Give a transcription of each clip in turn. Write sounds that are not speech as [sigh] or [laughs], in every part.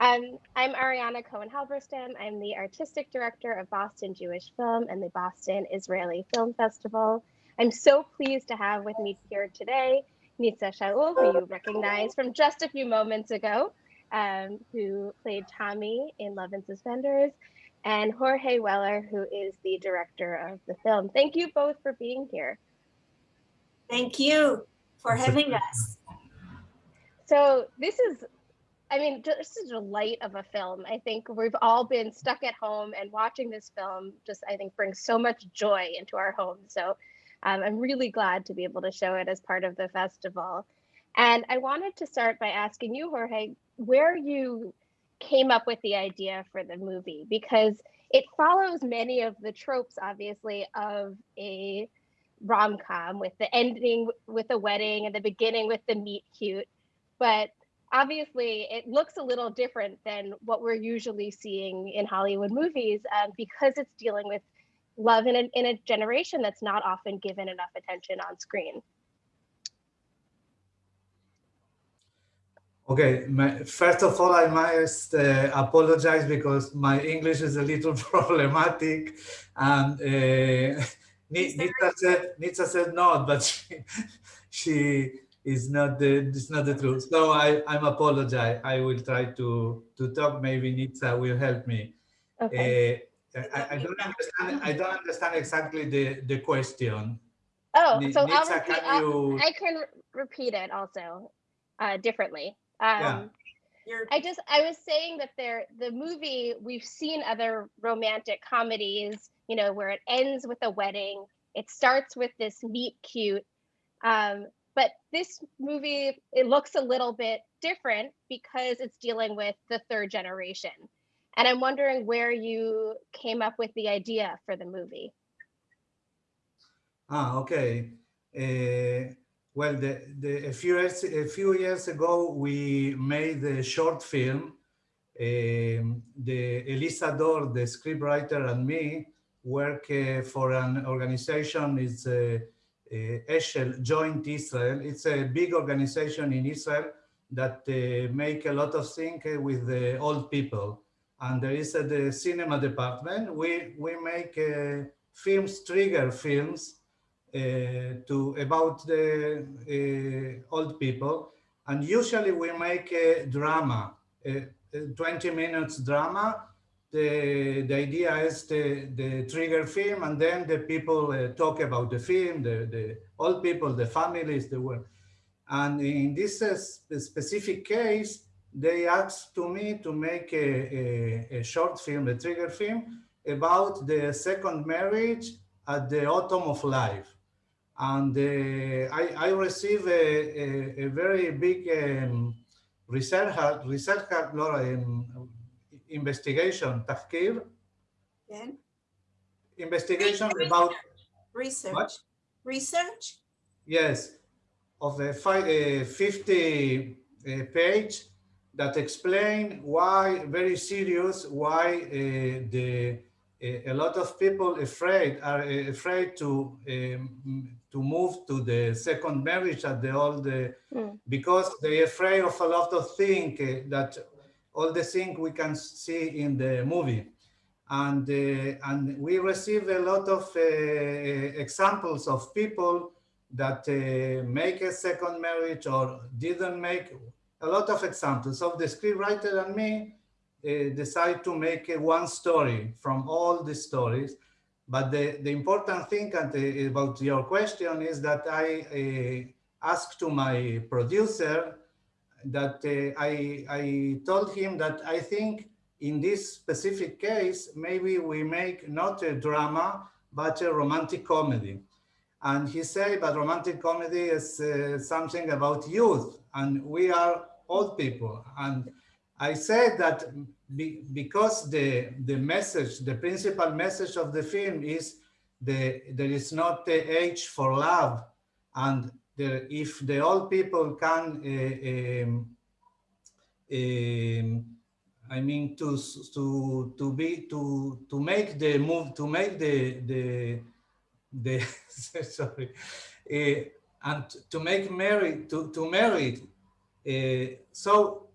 Um, I'm Ariana Cohen Halberstam. I'm the artistic director of Boston Jewish Film and the Boston Israeli Film Festival. I'm so pleased to have with me here today Nitza Shaul, who you recognize from just a few moments ago, um, who played Tommy in Love in Suspenders, and Jorge Weller, who is the director of the film. Thank you both for being here. Thank you for having us. So this is I mean, just a delight of a film. I think we've all been stuck at home and watching this film just, I think, brings so much joy into our homes. So um, I'm really glad to be able to show it as part of the festival. And I wanted to start by asking you, Jorge, where you came up with the idea for the movie, because it follows many of the tropes, obviously, of a rom com with the ending with a wedding and the beginning with the meet cute. But obviously it looks a little different than what we're usually seeing in Hollywood movies um, because it's dealing with love in a, in a generation that's not often given enough attention on screen. Okay, my, first of all, I must uh, apologize because my English is a little [laughs] problematic. And uh, Nitza said, Nitza said no, but [laughs] she, she is not the it's not the truth. So I I'm apologize. I will try to to talk. Maybe Nitza will help me. Okay. Uh, I, I, don't understand. I don't understand exactly the the question. Oh, so Nitza, I'll repeat, can you... I can repeat it also uh, differently. Um, yeah. I just I was saying that there the movie we've seen other romantic comedies, you know, where it ends with a wedding. It starts with this meet cute, um, but this movie, it looks a little bit different because it's dealing with the third generation. And I'm wondering where you came up with the idea for the movie. Ah, okay. Uh, well, the, the, a, few years, a few years ago, we made a short film. Um, the Elisa Dor, the scriptwriter, and me work uh, for an organization. It's uh, Eshel Joint Israel. It's a big organization in Israel that uh, make a lot of things uh, with the old people. And there is the cinema department. We, we make films, trigger films to about the old people. And usually we make a drama, a 20 minutes drama the, the idea is the, the trigger film and then the people uh, talk about the film, the, the old people, the families, the work. And in this uh, specific case, they asked to me to make a, a, a, short film, a trigger film, about the second marriage at the autumn of life. And uh, I, I received a, a, very big um, research, research um, investigation, tahkir. Then? Investigation research. about research. What? Research? Yes, of the five, uh, 50 uh, page that explain why very serious why uh, the uh, a lot of people afraid are uh, afraid to um, to move to the second marriage at the old uh, mm. because they afraid of a lot of things that all the things we can see in the movie. And, uh, and we receive a lot of uh, examples of people that uh, make a second marriage or didn't make a lot of examples of the scriptwriter and me uh, decide to make uh, one story from all the stories. But the, the important thing and, uh, about your question is that I asked to my producer that uh, I, I told him that I think in this specific case, maybe we make not a drama, but a romantic comedy. And he said, but romantic comedy is uh, something about youth, and we are old people. And I said that be, because the, the message, the principal message of the film is the, there is not the age for love, and the, if the old people can, uh, um, um, I mean, to to to be to to make the move to make the the the [laughs] sorry, uh, and to make marry to to marry. Uh, so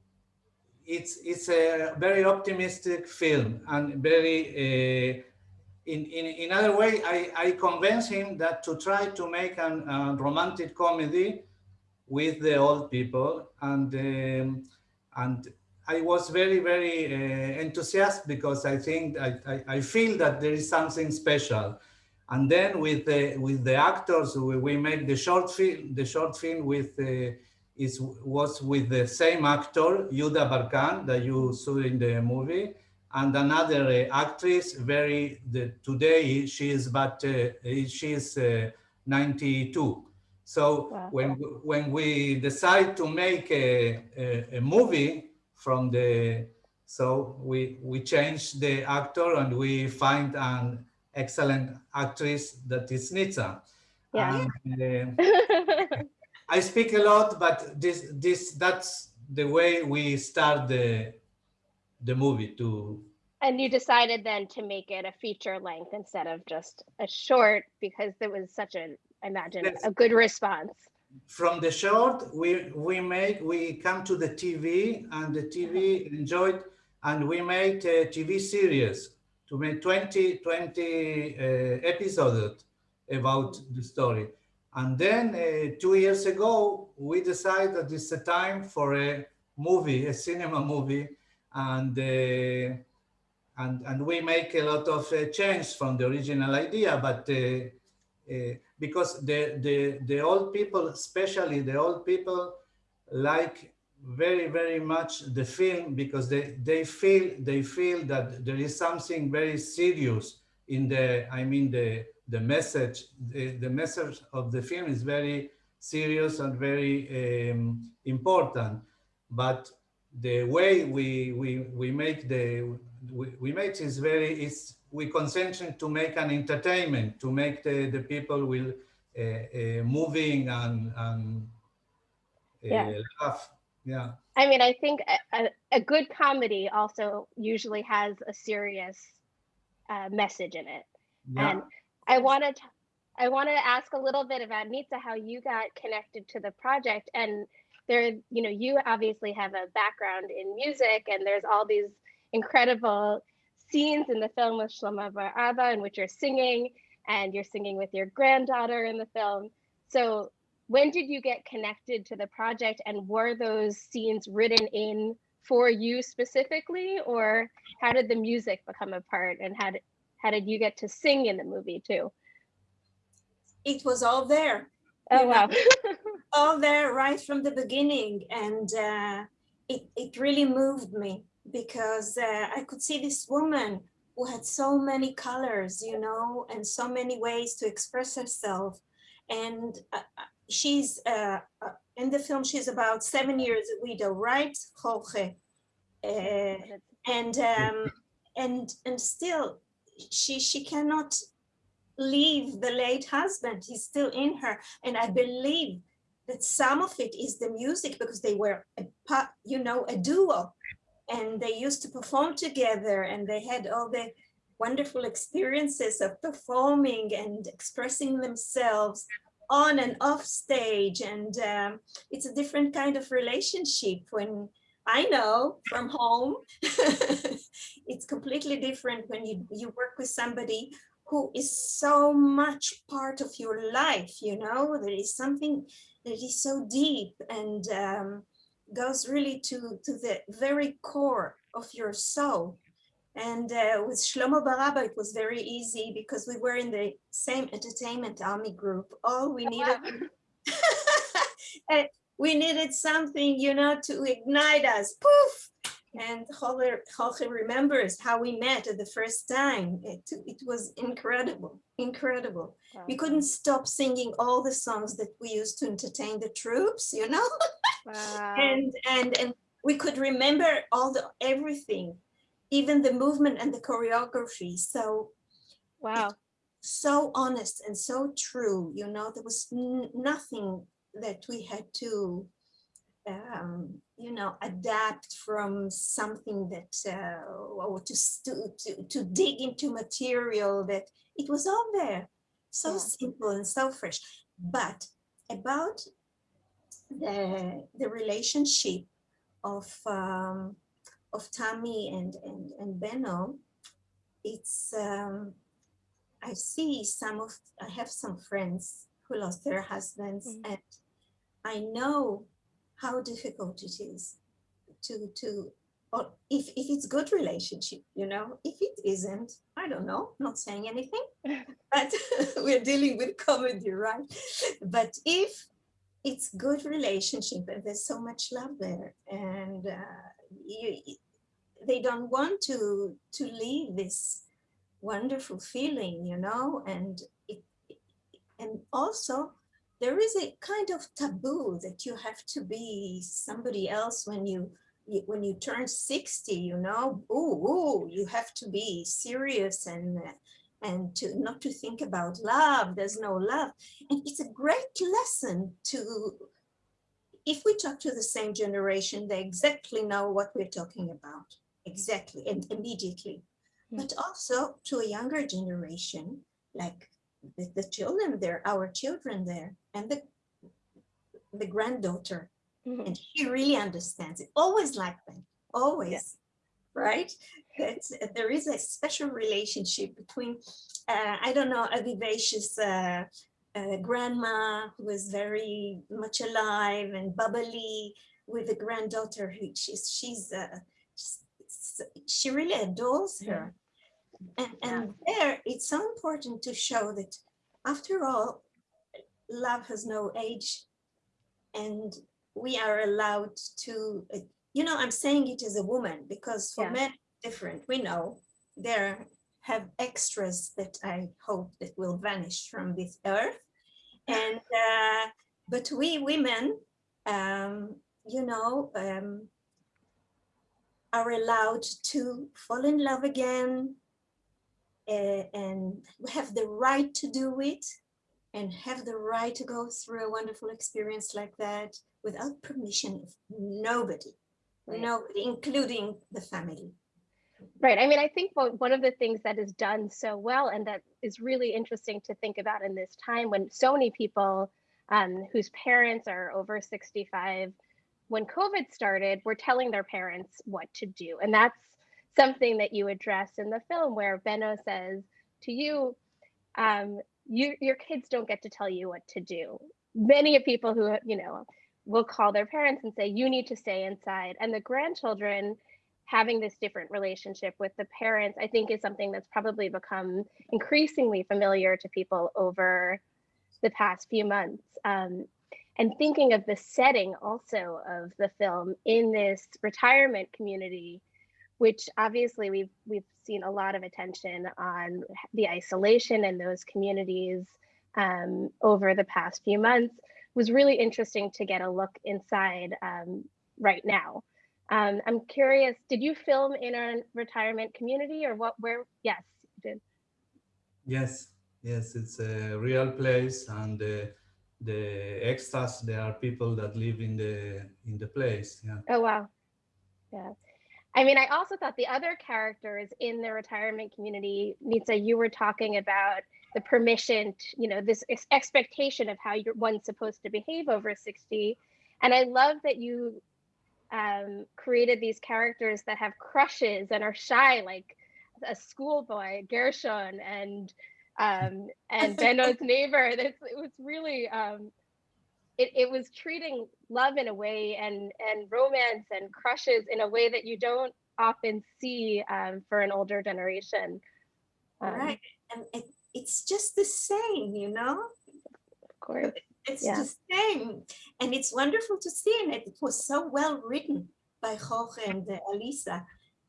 it's it's a very optimistic film and very in, in in other way I, I convinced him that to try to make a romantic comedy with the old people and um, and I was very very uh, enthusiastic because I think I, I, I feel that there is something special. And then with the with the actors we, we make the short film the short film with uh, is was with the same actor Yuda Barkan that you saw in the movie and another uh, actress very the, today she is but uh, she is uh, 92 so Wow. when when we decide to make a, a, a movie from the so we we change the actor and we find an excellent actress that is Nitsa. Yeah. And, [laughs] uh, I speak a lot, but this this that's the way we start the the movie to And you decided then to make it a feature length instead of just a short because there was such a, I imagine, a good response. from the short we we make we come to the TV and the TV enjoyed and we made a TV series to make 20 20 uh, episodes about the story and then uh, two years ago we decided that it's a time for a movie a cinema movie and uh, and and we make a lot of uh, change from the original idea but uh, uh, because the, the the old people especially the old people like very very much the film because they they feel they feel that there is something very serious in the i mean the the message the, the message of the film is very serious and very um, important. But the way we we we make the we, we make is very is we concentrate to make an entertainment to make the the people will uh, uh, moving and and uh, Yeah. laugh yeah I mean, I think a, a, good comedy also usually has a serious uh, message in it. yeah And I wanted to, I want to ask a little bit about Nitsa, how you got connected to the project. And there, you know, you obviously have a background in music, and there's all these incredible scenes in the film with Shlomo Bar-Aba in which you're singing, and you're singing with your granddaughter in the film. So when did you get connected to the project, and were those scenes written in for you specifically, or how did the music become a part, and how did how did you get to sing in the movie too? It was all there, Oh wow. [laughs] all there right from the beginning. And uh, it, it really moved me because uh, I could see this woman who had so many colors, you know, and so many ways to express herself. And uh, uh, she's, uh, uh, in the film, she's about seven years a widow, right, Jorge? Uh, and um, and and still she she cannot leave the late husband he's still in her and i believe that some of it is the music because they were a you know a duo. And they used to perform together and they had all the wonderful experiences of performing and expressing themselves on and off stage. And um, it's a different kind of relationship when I know from home, [laughs] it's completely different when you, you work with somebody who is so much part of your life, you know, there is something that is so deep and um, goes really to, to the very core of your soul. And uh, with Shlomo Bar-Aba, it was very easy because we were in the same entertainment army group. All we needed and [laughs] we needed something, you know, to ignite us. Poof! And Jorge, Jorge remembers how we met at the first time. It, it was incredible, incredible. We couldn't stop singing all the songs that we used to entertain the troops, you know, Wow. and and and we could remember all the everything, even the movement and the choreography. So wow. so honest and so true you know there was n- nothing that we had to um, you know adapt from something that uh, or to, to to dig into material that it was all there so Yeah. simple and so fresh but about the the relationship of um, of Tammy and, and, and Benno, it's, um, I see some of, I have some friends who lost their husbands Mm. and I know how difficult it is to, to, or if, if it's good relationship, you know, if it isn't, I don't know, not saying anything, [laughs] but [laughs] we're dealing with comedy, right? But if it's good relationship and there's so much love there and uh, you, they don't want to to leave this wonderful feeling you know and it and also there is a kind of taboo that you have to be somebody else when you, when you turn 60 you know? Ooh, ooh you have to be serious and and to not to think about love. There's no love. And it's a great lesson to if we talk to the same generation they exactly know what we're talking about. Exactly and immediately. Mm. but also to a younger generation like the, the children there our children there and the the granddaughter Mhm. and she really understands it always like that always right that uh, there is a special relationship between uh, i don't know a vivacious uh, uh, grandma who is very much alive and bubbly with a granddaughter who she's she's uh, she really adores Yeah. her and and there it's so important to show that after all love has no age and we are allowed to uh, you know i'm saying it as a woman because for Yeah. men different we know there have extras that i hope that will vanish from this earth [laughs] and uh, but we women um you know um are allowed to fall in love again and we have the right to do it and have the right to go through a wonderful experience like that without permission of nobody, Right. nobody, including the family. Right. I mean, I think one one of the things that is done so well and that is really interesting to think about in this time when so many people um, whose parents are over 65, when COVID started, were telling their parents what to do. And that's something that you address in the film where Benno says to you, um, you your kids don't get to tell you what to do. Many of people who, you know, will call their parents and say, you need to stay inside. And the grandchildren having this different relationship with the parents, I think is something that's probably become increasingly familiar to people over the past few months. Um, and thinking of the setting also of the film in this retirement community, which obviously we've we've seen a lot of attention on the isolation in those communities um, over the past few months, was really interesting to get a look inside um, right now. Um, I'm curious, did you film in a retirement community or what, where? Yes, you did. Yes, yes, it's a real place, and uh, the extras there are people that live in the in the place. Yeah. Oh, wow. Yeah. I mean, I also thought the other characters in the retirement community, Nitsa, you were talking about the permission, to, you know, this ex- expectation of how you're one's supposed to behave over 60. And I love that you um, created these characters that have crushes and are shy, like a schoolboy, Gershon, and um, [laughs] and Benno's neighbor. That's, it was really um, it, it was treating love in a way and and romance and crushes in a way that you don't often see um, for an older generation. Um, right. And it, it's just the same, you know? Of course. It's Yeah. the same. And it's wonderful to see. And it was so well written by Jorge and uh, Alisa.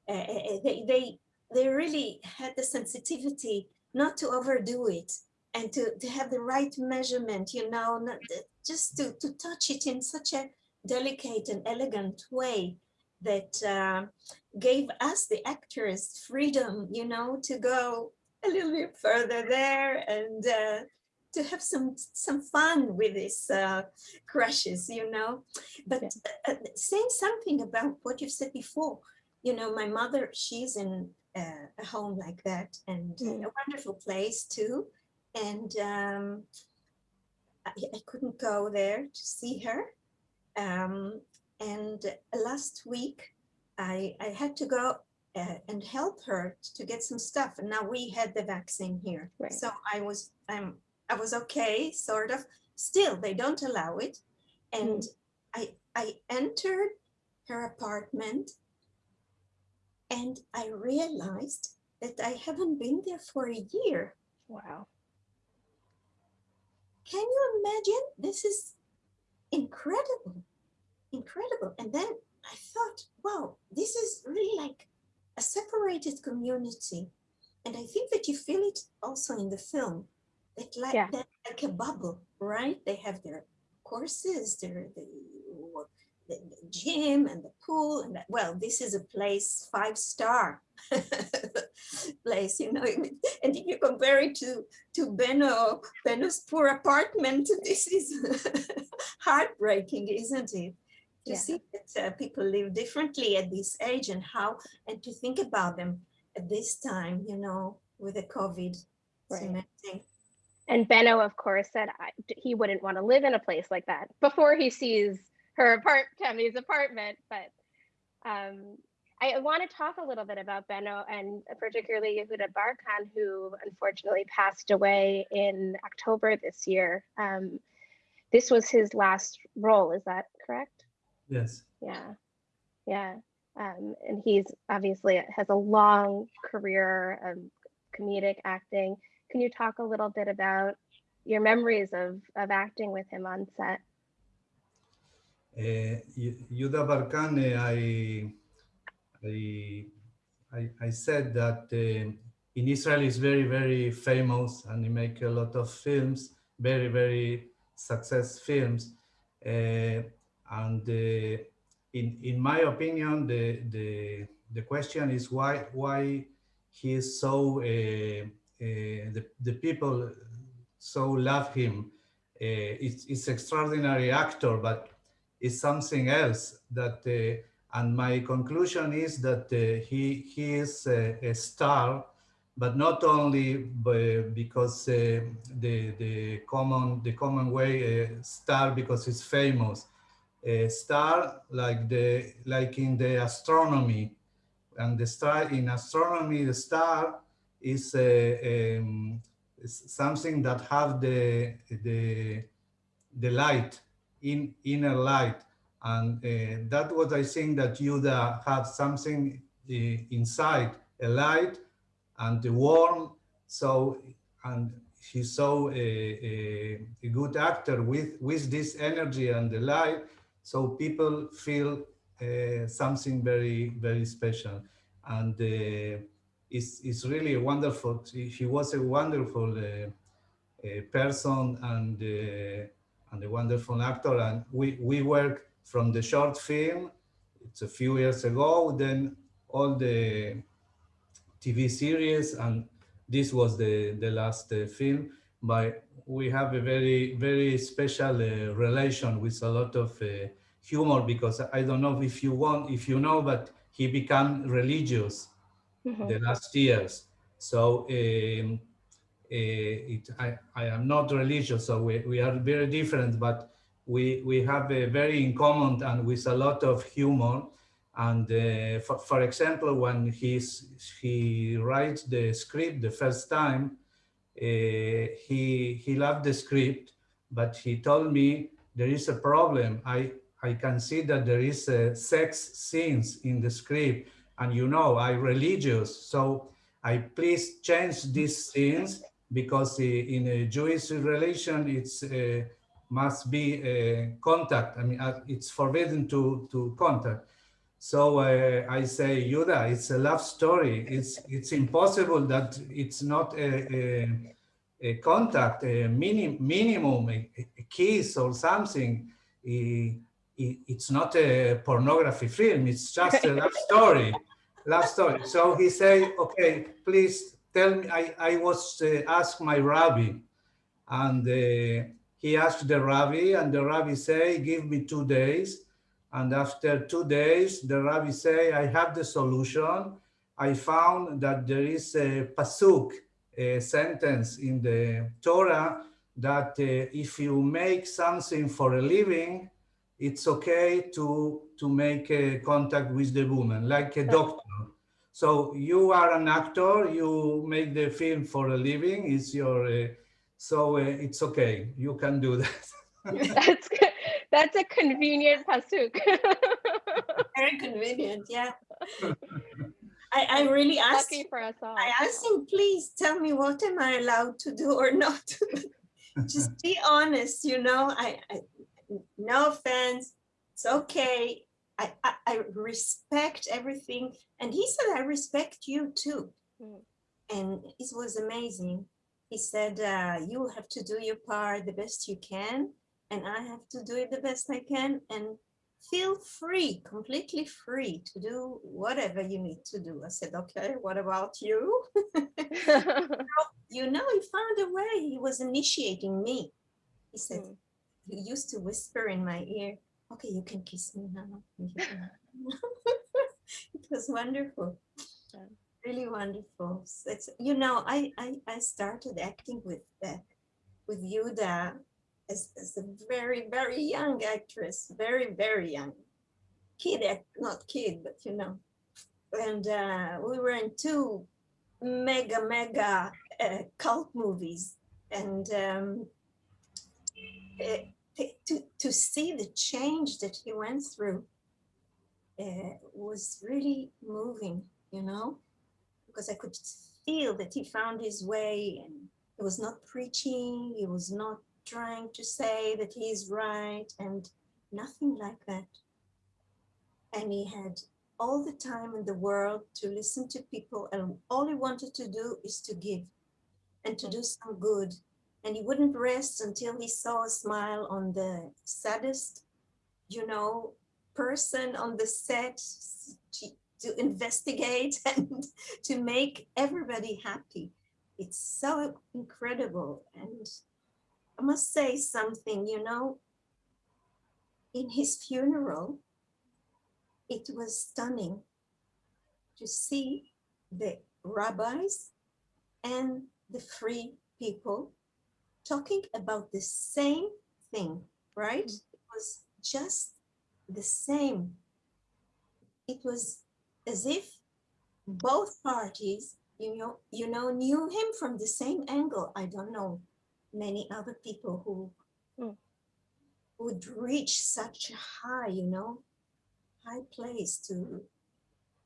Uh, uh, they, they, they really had the sensitivity not to overdo it and to, to have the right measurement, you know, not, just to, to touch it in such a delicate and elegant way that uh, gave us, the actors, freedom, you know, to go a little bit further there and uh, to have some some fun with these uh, crushes, you know. But uh, saying something about what you said before, you know, my mother, she's in uh, a home like that and Mm. a wonderful place too. And um, I, I couldn't go there to see her. Um, and last week, I, I had to go uh, and help her to get some stuff. And now we had the vaccine here. Right. So I was, I'm, I was okay, sort of. Still, they don't allow it. And I, I entered her apartment and I realized that I haven't been there for a year. Wow. Can you imagine? This is incredible, incredible. And then I thought, wow, this is really like a separated community. And I think that you feel it also in the film, that like, Yeah. that like a bubble, right? They have their courses, their the, the, the gym and the pool. And that, well, this is a place five star [laughs] place, you know. [laughs] And if you compare it to to Benno, Benno's poor apartment, [laughs] this is heartbreaking, isn't it? To Yeah. see that uh, people live differently at this age and how, and to think about them at this time, you know, with the COVID. Right. And Benno, of course, said I, he wouldn't want to live in a place like that before he sees her apart Tammy's apartment. But um, I want to talk a little bit about Benno and particularly Yehuda Barkan, who unfortunately passed away in October this year. Um, this was his last role, is that correct? Yes. Yeah, yeah. Um, and he's obviously has a long career of comedic acting. Can you talk a little bit about your memories of of acting with him on set? Yu- Yuda Barkan, uh, I, I, I, said that uh, in Israel is very, very famous and he make a lot of films, very, very success films. Uh, and in, in my opinion, the, the, the question is why, why he is so, the, the people so love him. Uh, it's, it's extraordinary actor, but is something else that uh, and my conclusion is that uh, he he is a, a, star but not only because uh, the the common the common way star because he's famous. A star like the like in the astronomy. And the star in astronomy the star is uh, um, is something that have the the the light in inner light. And uh, that was, i think that yuda had something uh, inside a light and the warm. So and he saw a, a, good actor with with this energy and the light. So people feel uh, something very very special. And uh, it's, it's really wonderful he was a wonderful person and and a wonderful actor. And we, we work from the short film, it's a few years ago, then all the TV series, and this was the, the last uh, film. But we have a very, very special uh, relation with a lot of uh, humor because I don't know if you want, if you know, but he became religious Mhm. the last years. So um, it, I, I am not religious, so we, we are very different, but we, we have a very in common and with a lot of humor. And uh, for, for example, when he's, he writes the script the first time, uh, he, he loved the script, but he told me there is a problem. I, I can see that there is a sex scenes in the script and you know, I religious, so I please change these scenes because in a Jewish relation, it's uh, must be a contact. I mean, uh, it's forbidden to to contact. So uh, I say, Yuda, it's a love story. It's it's impossible that it's not a, a, a contact, a mini, minimum, a, a, kiss or something. It, it, it's not a pornography film. It's just a love [laughs] story. Love story. So he say, okay, please tell me, I, I was uh, asked my rabbi and uh, he asked the rabbi and the rabbi say, give me two days. And after two days, the rabbi say, I have the solution. I found that there is a pasuk, a sentence in the Torah that uh, if you make something for a living, it's okay to to make a contact with the woman, like a doctor. So you are an actor, you make the film for a living, it's your, uh, so uh, it's okay, you can do that. [laughs] That's good. That's a convenient pasuk. [laughs] Very convenient, yeah. I, I really asked, Lucky for us all. I asked him, please tell me what am I allowed to do or not? [laughs] Just be honest, you know, I, I no offense, it's okay. I, I, I respect everything. And he said, I respect you too. Mm. And it was amazing. He said, uh, you have to do your part the best you can. And I have to do it the best I can. And feel free, completely free to do whatever you need to do. I said, okay, what about you? [laughs] [laughs] you know, he found a way. He was initiating me. He said, Mm. he used to whisper in my ear, okay, you can kiss me now. [laughs] it was wonderful. Really wonderful. It's, you know, I, I, I started acting with uh, with Yuda as, as a very, very young actress, very, very young. Kid, act- not kid, but you know. And uh, we were in two mega, mega uh, cult movies. And um, to, to, to see the change that he went through uh, was really moving, you know, because I could feel that he found his way and he was not preaching, he was not trying to say that he's right and nothing like that. And he had all the time in the world to listen to people and all he wanted to do is to give and to do some good and he wouldn't rest until he saw a smile on the saddest, you know, person on the set to, to investigate [laughs] and to make everybody happy. It's so incredible. And I must say something, you know, in his funeral, it was stunning to see the rabbis and the free people talking about the same thing, right? It was just the same. It was as if both parties, you know, you know, knew him from the same angle. I don't know many other people who Mm. would reach such a high, you know, high place to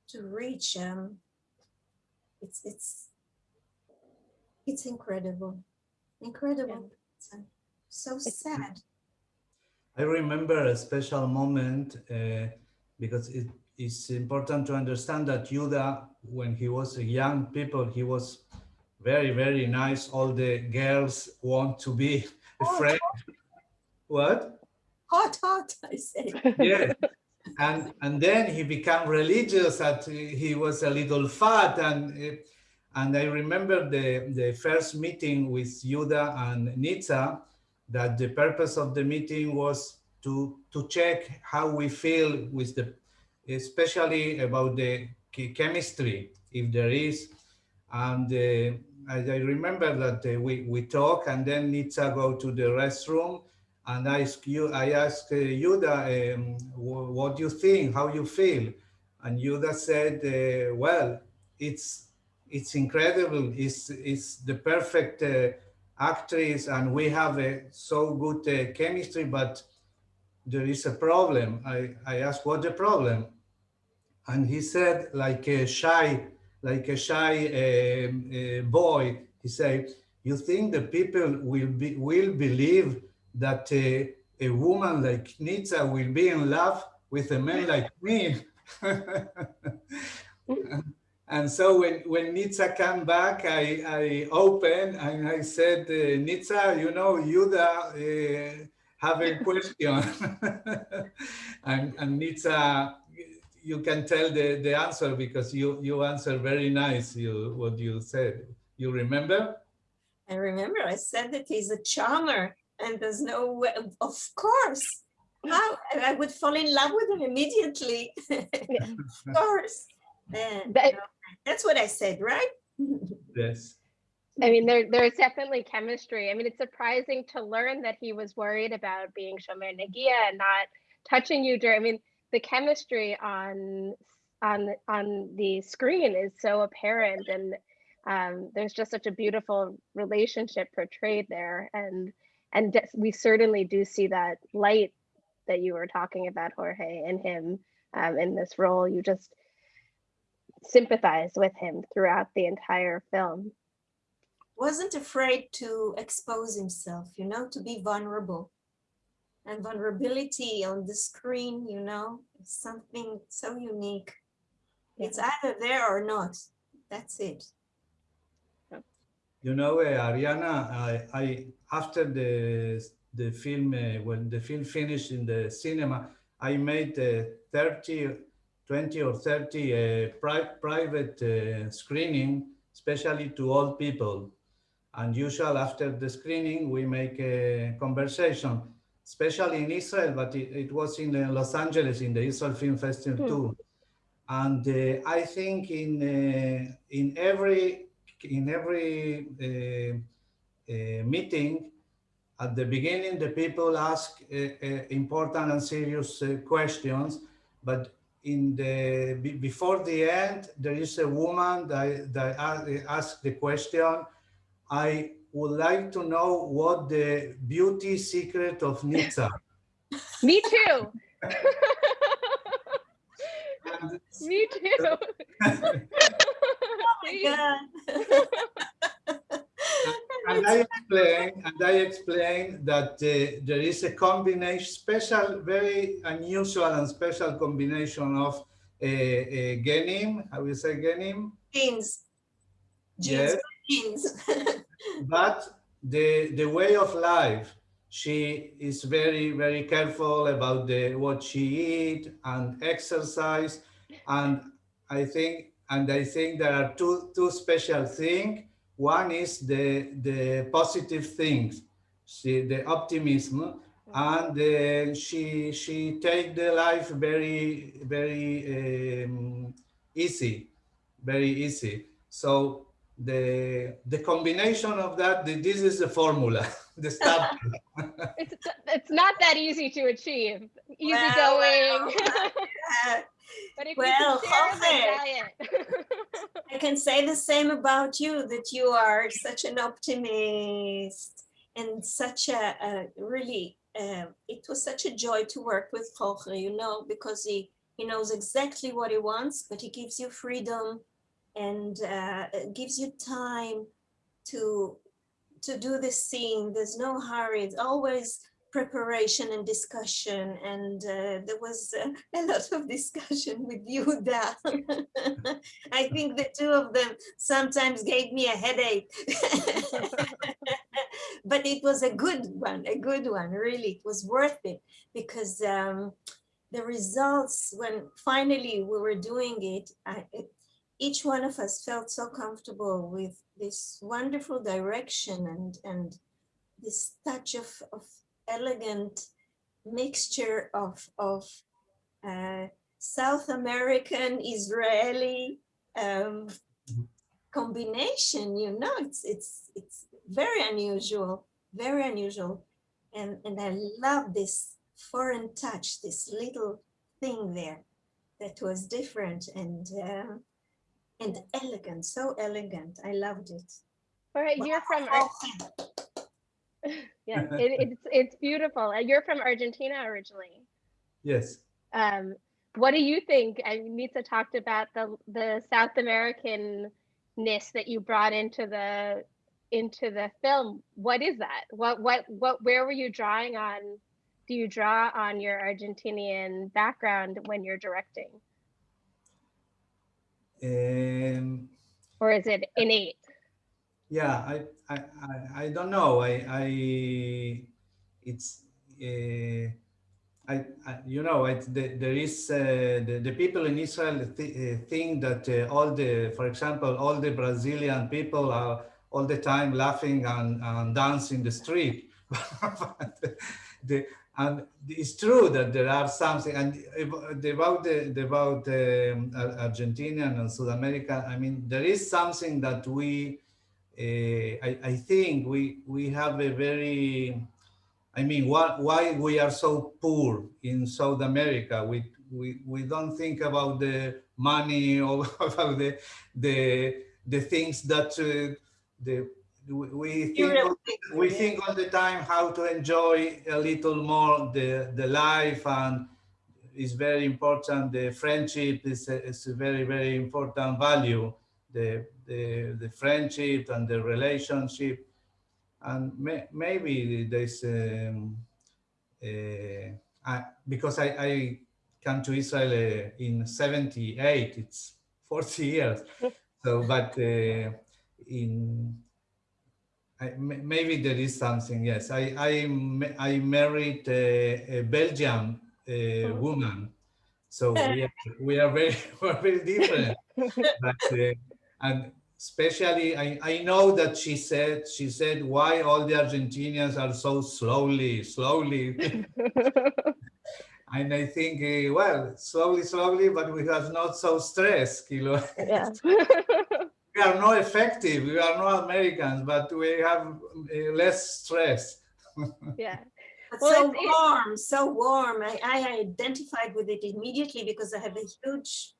to reach. Um, it's it's it's incredible, incredible. person. So sad. I remember a special moment uh, because it is important to understand that Yuda, when he was a young people, he was very, very nice. All the girls want to be a Oh, friend. What? Hot, hot, I say. [laughs] Yeah. And and then he became religious. That he was a little fat, and uh, and I remember the the first meeting with Yuda and Nitza. That the purpose of the meeting was to to check how we feel with the, especially about the chemistry, if there is. And uh, I, I remember that uh, we we talk, and then Nitza go to the restroom, and I ask you, I asked uh, Yuda, um, what do you think, how you feel? And Yuda said, uh, well, it's it's incredible. It's it's the perfect uh, actress, and we have a so good uh, chemistry, but there is a problem. I I asked, what the problem? And he said, like a shy, like a shy um, uh, boy, he said, you think the people will be will believe that uh, a woman like Nitsa will be in love with a man like me? [laughs] and so when, when Nitsa came back, I, I opened and I said, uh, Nitsa, you know, Yuda uh, have a [laughs] question. [laughs] and, and Nitsa, you can tell the, the answer because you, you answer very nice you, what you said. You remember? I remember I said that he's a charmer and there's no way, of course. How I I would fall in love with him immediately. [laughs] Of course. And That- you know, that's what I said, right? [laughs] Yes. I mean, there there's definitely chemistry. I mean, it's surprising to learn that he was worried about being Shomer Negia and not touching you during, I mean, the chemistry on on on the screen is so apparent and um, there's just such a beautiful relationship portrayed there and and we certainly do see that light that you were talking about jorge in him um, in this role you just sympathize with him throughout the entire film. Wasn't afraid to expose himself you know to be vulnerable. And vulnerability on the screen you know is something so unique. Yeah. it's either there or not. That's it. You know, uh, Ariana, I, I, after the the film, uh, when the film finished in the cinema, I made uh, 30, 20 or 30 uh, pri private uh, screening, especially to old people. And usually after the screening, we make a conversation, especially in Israel, but it, it was in uh, Los Angeles in the Israel Film Festival mm. too. And uh, I think in in every in every uh, uh, meeting, at the beginning, the people ask uh, important and serious questions, but in the before the end, there is a woman that, that asked the question, I would like to know what the beauty secret of Nitza. [laughs] Me too. [laughs] Me too. [laughs] Oh and I explain, and I explain that uh, there is a combination, special, very unusual and special combination of uh, uh, genim, how we say genim? Genes. Yes. Genes. [laughs] but the, the way of life, she is very, very careful about the, what she eat and exercise. And I think and I think there are two, two special things. One is the, the positive things, she, the optimism, and uh, she, she take the life very, very um, easy, very easy. So the, the combination of that, this is the formula, [laughs] the stuff. it's, it's not that easy to achieve. Easy [laughs] well, going. Well, well, I can say the same about you, that you are such an optimist and such a, a really, uh, it was such a joy to work with Jorge, you know, because he, he knows exactly what he wants, but he gives you freedom and uh, gives you time to to do the scene. There's no hurry. It's always preparation and discussion and uh, there was uh, [laughs] a lot of discussion with Yuda. [laughs] I think the two of them sometimes gave me a headache. [laughs] but it was a good one, a good one, really. It was worth it because um, the results, when finally we were doing it, I, it, each one of us felt so comfortable with this wonderful direction and, and this touch of, of elegant mixture of, of uh, South American, Israeli um, combination, you know, it's, it's, it's very unusual, very unusual. And, and I love this foreign touch, this little thing there that was different and uh, and elegant, so elegant. I loved it. All right, you're from [laughs] yeah, [laughs] it, it's it's beautiful. You're from Argentina originally. Yes. Um, what do you think? I mean, Nitza talked about the the South Americanness that you brought into the into the film. What is that? What what what? Where were you drawing on? Do you draw on your Argentinian background when you're directing? Um, or is it innate? Yeah, I, I, I, I don't know. I, I, it's, uh, I, I, you know, it, the, there is uh, the, the people in Israel th uh, think that uh, all the, for example, all the Brazilian people are all the time laughing and, and dancing the street. [laughs] the, and it's true that there are something, and about the about um, Argentina and South America, I mean, there is something that we I, I, think we we have a very I mean, why, why we are so poor in South America? We, we, we don't think about the money [laughs] or about the, the, the things that uh, the, we think, we think all the time how to enjoy a little more the, the life and it's very important. The friendship is a, is a very, very important value. The, the, the friendship and the relationship. And may, maybe there's um, uh, I, because I, I came to Israel uh, in 78 it's 40 years. [laughs] So but uh, in I, maybe there is something yes. I I, I married a, a Belgian uh, woman. So we [laughs] are, we are very [laughs] we're very different. But uh, and especially I, I know that she said she said why all the Argentinians are so slowly slowly? [laughs] And I think uh, well slowly slowly but we have not so stressed you yeah. [laughs] we are not effective we are not Americans but we have uh, less stress. [laughs] Yeah. Well, so warm so warm. I, I identified with it immediately because I have a huge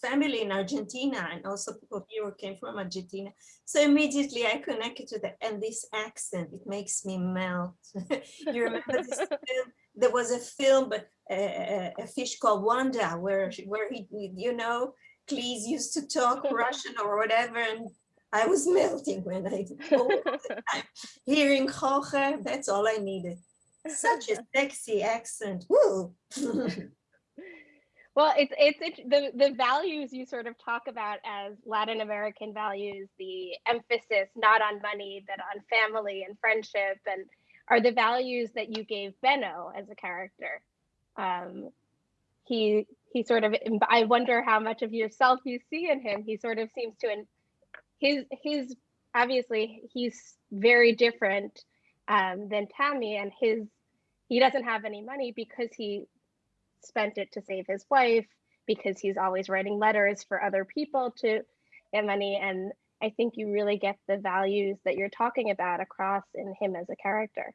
family in Argentina and also people here who came from Argentina. So immediately I connected to that and this accent, it makes me melt. [laughs] you remember this [laughs] film? There was a film, but a, a fish called Wanda, where, where he, you know, Cleese used to talk [laughs] Russian or whatever. And I was melting when I, hearing Jorge, that's all I needed. Such a sexy accent. Woo! Well, it's, it's the the values you sort of talk about as Latin American values, the emphasis not on money, but on family and friendship, and are the values that you gave Benno as a character. Um, he he sort of I wonder how much of yourself you see in him. He sort of seems to and his his obviously he's very different um, than Tammy, and his he doesn't have any money because he spent it to save his wife because he's always writing letters for other people to get money. And I think you really get the values that you're talking about across in him as a character.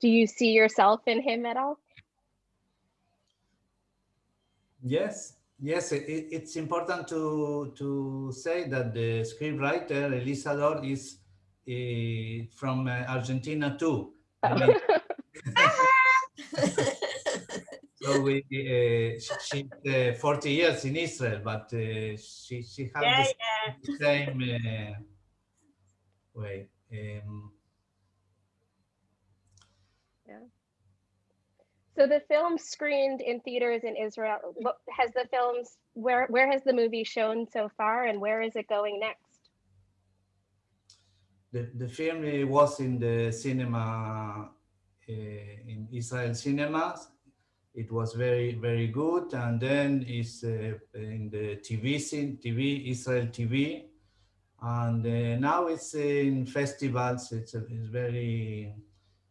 Do you see yourself in him at all? Yes, yes, it, it's important to to say that the scriptwriter Elisa Dor is uh, from uh, Argentina too. Oh. I mean, [laughs] [laughs] So we, uh, she, she's uh, 40 years in Israel, but uh, she she has yeah, the, yeah. same uh, way. Um, yeah. So the film screened in theaters in Israel. What has the films? Where where has the movie shown so far, and where is it going next? The the film was in the cinema uh, in Israel cinemas it was very very good. And then it's uh, in the tv scene tv israel tv and uh, now it's in festivals. It's, a, it's very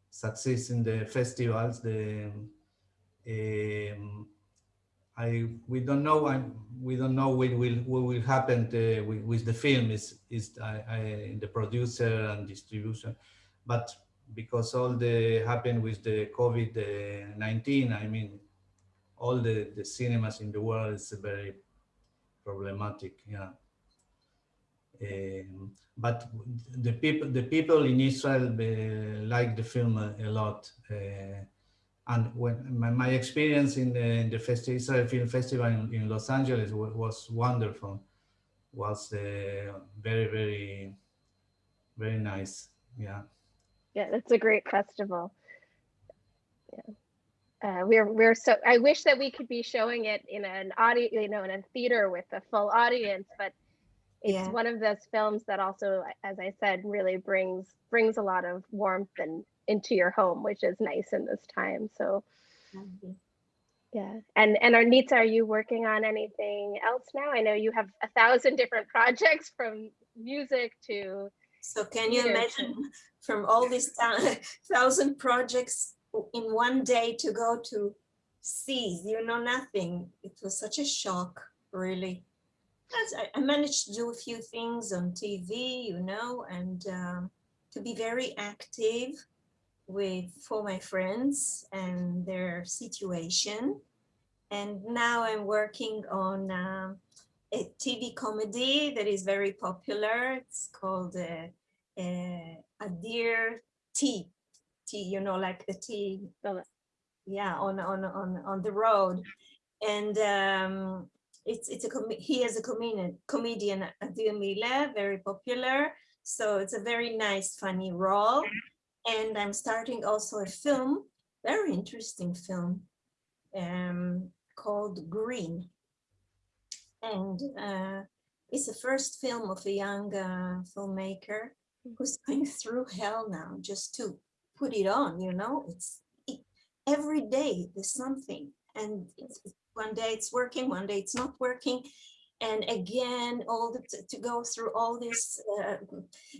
success in the festivals. The um, I we don't know I, we don't know what will what will happen to, with, with, the film is is I, I, the producer and distribution. But because all the happened with the COVID-19, I mean, all the, the cinemas in the world is very problematic, yeah. Um, but the people, the people in Israel uh, like the film a, a lot. Uh, and when my, my, experience in the, in the Festi Israel Film Festival in, in Los Angeles was, wonderful. Was uh, very, very, very nice. Yeah yeah, it's a great festival. Yeah. Uh, we're we're so I wish that we could be showing it in an audio, you know, in a theater with a full audience, but it's yeah. one of those films that also, as I said, really brings brings a lot of warmth and into your home, which is nice in this time. So yeah. And and Arnitza, are you working on anything else now? I know you have a thousand different [laughs] projects from music to so can you imagine [laughs] from all these [laughs] thousand projects in one day to go to seas, you know nothing. It was such a shock, really. I managed to do a few things on TV, you know, and um, to be very active with for my friends and their situation. And now I'm working on um, a TV comedy that is very popular. It's called uh, uh, A Dear Tea. Tea, you know, like the tea. Yeah, on on on on the road, and um, it's it's a he is a comedian comedian Adir Mila, very popular. So it's a very nice, funny role. And I'm starting also a film, very interesting film, um, called Green. And uh, it's the first film of a young uh, filmmaker who's [laughs] going through hell now just to put it on, you know, it's it, every day there's something. And one day it's working, one day it's not working. And again all the to go through all this uh,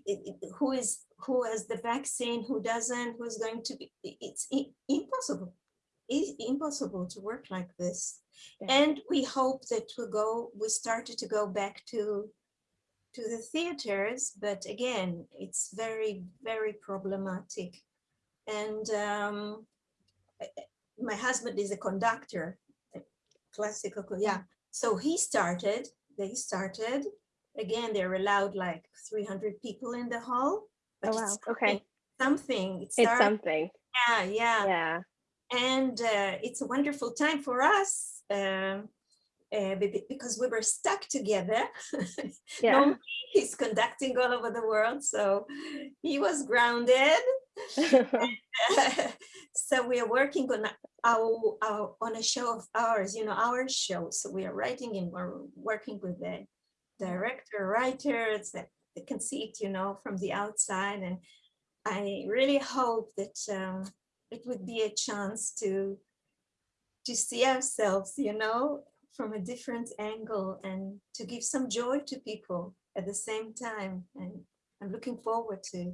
it, it, who is who has the vaccine who doesn't who's going to be it's impossible it's impossible to work like this yeah. and we hope that we go we started to go back to to the theaters but again it's very very problematic and um, my husband is a conductor classical yeah so he started, they started, again, they're allowed like 300 people in the hall. Oh, wow. Okay. Something. It it's something. Yeah, yeah. Yeah. And uh, it's a wonderful time for us uh, uh, because we were stuck together. [laughs] Yeah. he's conducting all over the world, so he was grounded. [laughs] [laughs] so we are working on our, our, on a show of ours, you know, our show. So we are writing and we're working with the director, writers that they can see it, you know, from the outside. And I really hope that um, it would be a chance to to see ourselves, you know, from a different angle and to give some joy to people at the same time. And I'm looking forward to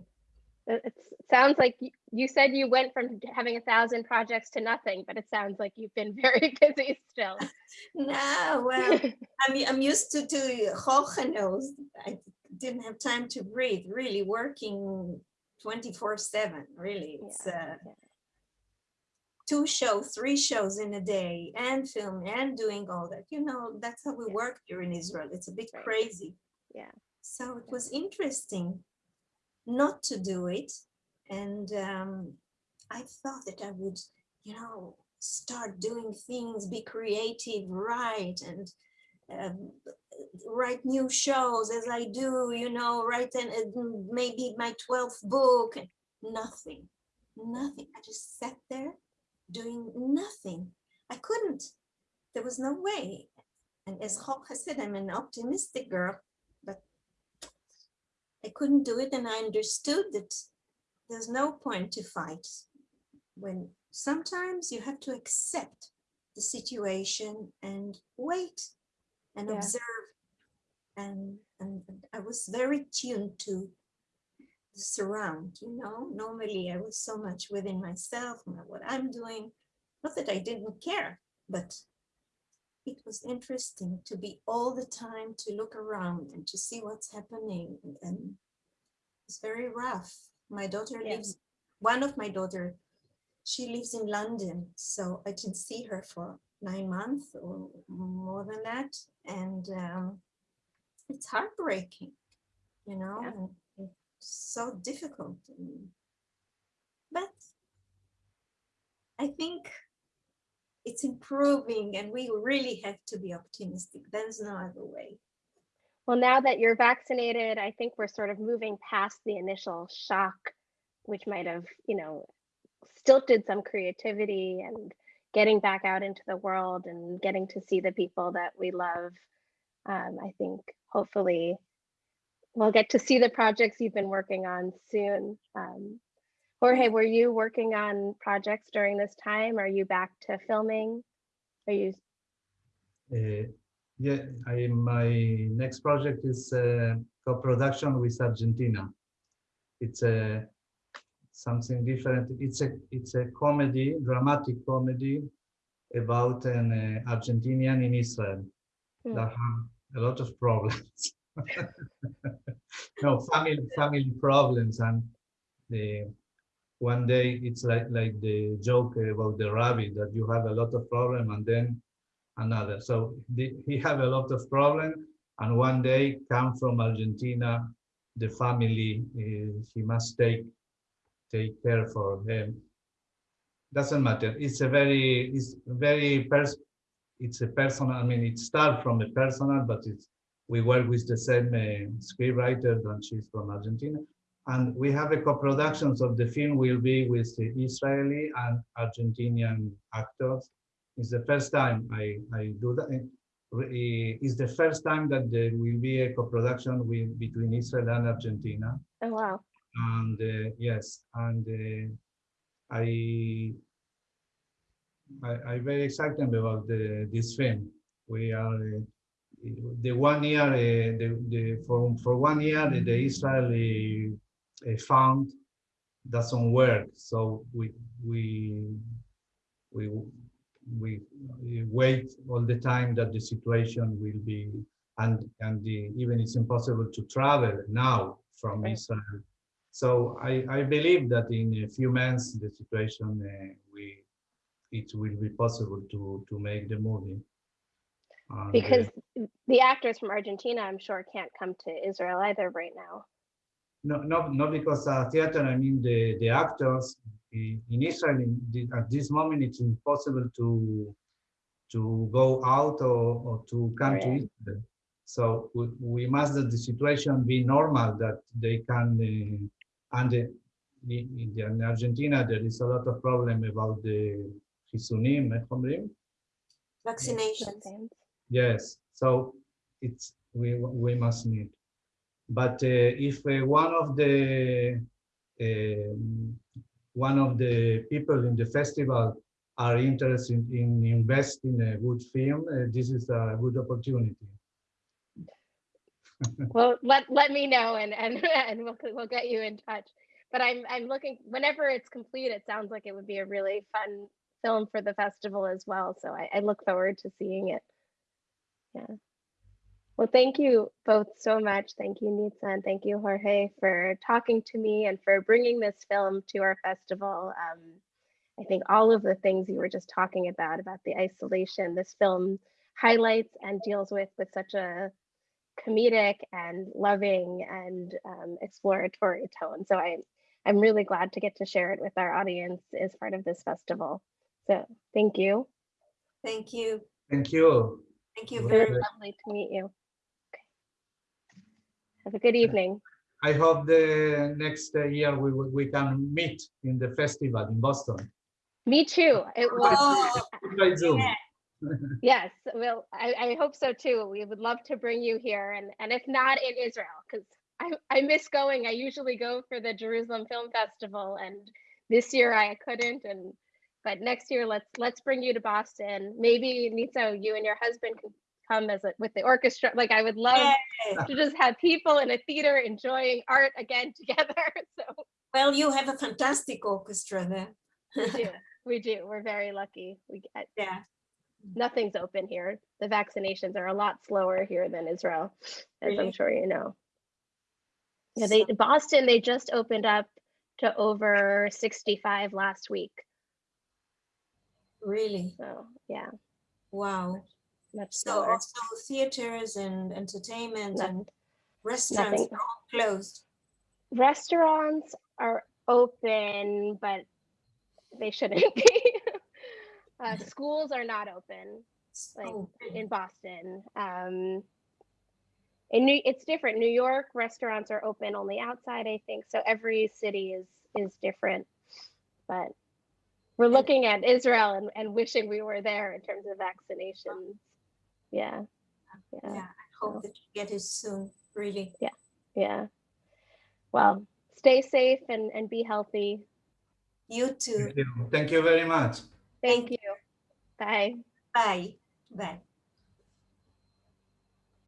it sounds like you said you went from having a thousand projects to nothing, but it sounds like you've been [laughs] very busy still. [laughs] no, well, [laughs] I'm, I'm used to, to Hochenos. I didn't have time to breathe, really working 24 seven, really. It's uh, yeah. Two shows, three shows in a day and film and doing all that. You know, that's how we yeah. work here in Israel. It's a bit right. crazy. Yeah. So it was interesting not to do it. And um, I thought that I would, you know, start doing things, be creative, write and um, write new shows as I do, you know, write and uh, maybe my 12th book, nothing, nothing. I just sat there doing nothing. I couldn't, there was no way. And as has said, I'm an optimistic girl. But I couldn't do it and I understood that there's no point to fight when sometimes you have to accept the situation and wait and yeah. observe and, and I was very tuned to surround you know normally I was so much within myself what I'm doing not that I didn't care but it was interesting to be all the time to look around and to see what's happening and it's very rough my daughter yeah. lives one of my daughter she lives in london so i didn't see her for nine months or more than that and um, it's heartbreaking you know yeah. So difficult but i think it's improving and we really have to be optimistic. There's no other way. Well, now that you're vaccinated, I think we're sort of moving past the initial shock, which might have, you know, stilted some creativity and getting back out into the world and getting to see the people that we love. Um, I think hopefully we'll get to see the projects you've been working on soon. Um, Jorge, were you working on projects during this time? Are you back to filming? Are you? Uh, yeah, I, my next project is uh, co-production with Argentina. It's a something different. It's a it's a comedy, dramatic comedy about an uh, Argentinian in Israel hmm. that have a lot of problems. [laughs] [laughs] no family family problems and the one day it's like like the joke about the rabbit that you have a lot of problem and then another. So the, he have a lot of problem, and one day come from Argentina, the family uh, he must take take care for him. Doesn't matter. It's a very it's very pers it's a personal. I mean, it starts from a personal, but it's we work with the same uh, scriptwriter, and she's from Argentina. And we have a co-productions of the film will be with the Israeli and Argentinian actors. It's the first time I, I do that. It's the first time that there will be a co-production with between Israel and Argentina. Oh wow. And uh, yes, and uh, I, I I'm very excited about the, this film. We are uh, the one year uh, the, the for for one year the Israeli uh, fund doesn't work, so we we we we wait all the time that the situation will be and and the, even it's impossible to travel now from Right. Israel. So I, I believe that in a few months the situation uh, we it will be possible to to make the movie. Oh, because the actors from Argentina, I'm sure, can't come to Israel either right now. No, no, not because uh, theater. I mean, the the actors in Israel at this moment it's impossible to to go out or, or to come right. to Israel. So we, we must that the situation be normal that they can uh, and the, in, the, in Argentina there is a lot of problem about the chisunim, eh, vaccinations. Yes, so it's we we must need. But uh, if uh, one of the um, one of the people in the festival are interested in investing in a good film, uh, this is a good opportunity. [laughs] Well, let let me know and and [laughs] and we'll we'll get you in touch. But I'm I'm looking whenever it's complete, it sounds like it would be a really fun film for the festival as well. So I, I look forward to seeing it. Yeah. Well, thank you both so much. Thank you, Nitsa, and thank you, Jorge, for talking to me and for bringing this film to our festival. Um, I think all of the things you were just talking about, about the isolation, this film highlights and deals with with such a comedic and loving and um, exploratory tone. So I, I'm really glad to get to share it with our audience as part of this festival. So thank you. Thank you. Thank you. Thank you very Very much. lovely to meet you. Okay. Have a good evening. I hope the next uh, year we we can meet in the festival in Boston Me too. It was, Oh, [laughs] by Zoom. yes, well, I, I hope so too. We would love to bring you here and, and if not in Israel, because I, I miss going. I usually go for the Jerusalem Film Festival and this year I couldn't and but next year let's let's bring you to Boston. Maybe Nito, you and your husband can come as a, with the orchestra. Like I would love to just have people in a theater enjoying art again [laughs] together. So Well, you have a fantastic orchestra there. we do. [laughs] We do. We're very lucky. We get Yeah. nothing's open here. The vaccinations are a lot slower here than Israel, as I'm sure you know. Yeah, they Boston they just opened up to over 65 last week. Really? So yeah, Wow. much So slower. also theaters and entertainment and restaurants nothing. are all closed. Restaurants are open, but they shouldn't [laughs] be. uh, schools are not open. like Oh, in Boston. Um, in New, it's different. New York restaurants are open only outside, I think. So every city is is different. But we're looking at Israel and, and wishing we were there in terms of vaccinations. Yeah, yeah, yeah, I hope that you get it soon, really. yeah. Yeah. Well, stay safe and, and be healthy. You too. Thank you. Thank you very much. Thank you. Bye. Bye. Bye.